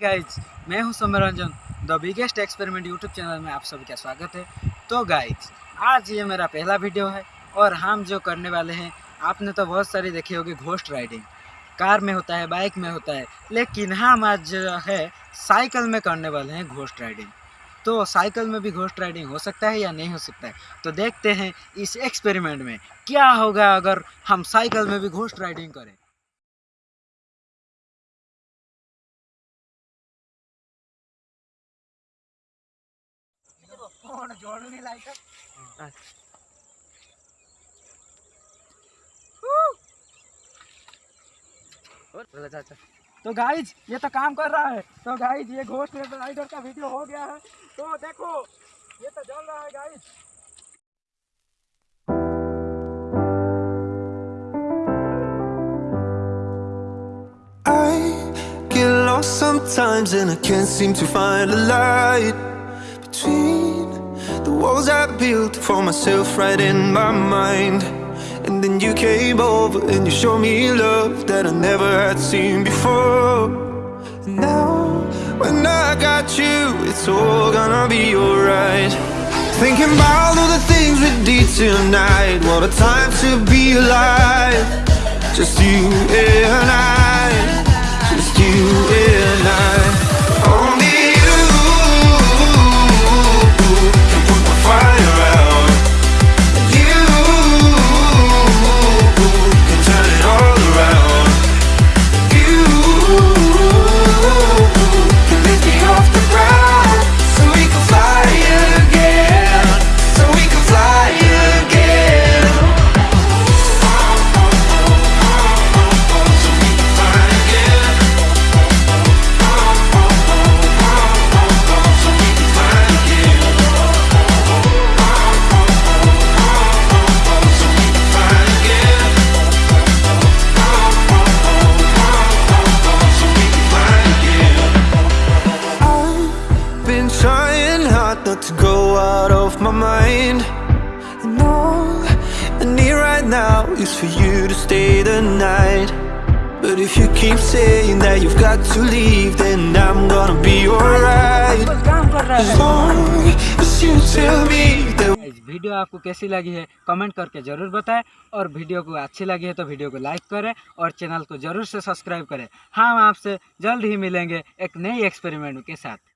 Guys मैं हूँ Samranjan the biggest experiment YouTube channel में आप सभी का स्वागत है। तो गाइज़ आज ये मेरा पहला वीडियो है और हम जो करने वाले हैं, आपने तो बहुत सारी देखी होगी घोस्ट राइडिंग कार में होता है बाइक में होता है, लेकिन हम आज जो है साइकिल में करने वाले हैं घोस्ट राइडिंग तो साइकिल में भी घोस्ट राइडिंग हो सकता है या नहीं हो सकता है? तो देखते हैं इस एक्सपेरिमेंट में, क्या होगा अगर हम साइकिल में भी घोस्ट राइडिंग करें। फ़ोन जोड़ने लायक तो गाइज़ ये तो काम कर रहा है। तो गाइज़ ये घोस्ट राइडर का वीडियो हो गया है। तो देखो ये तो जल रहा है guys I get lost sometimes and I can't seem to find a light. Walls I built for myself right in my mind. And then you came over and you showed me love that I never had seen before. And now, when I got you, it's all gonna be alright. Thinking about all the things we did tonight. What a time to be alive. Just you and I. not to go out of my mind. And all I need right now is for you to stay the night. But if you keep saying that you've got to leave, then I'm gonna be alright. As long as you tell me that video आपको कैसी लगी है comment करके ज़रूर बताएँ और video को अच्छी लगी है तो वीडियो को लाइक करें और चैनल को ज़रूर से सब्सक्राइब करें हम आपसे जल्द ही मिलेंगे एक नई एक्सपेरिमेंट के साथ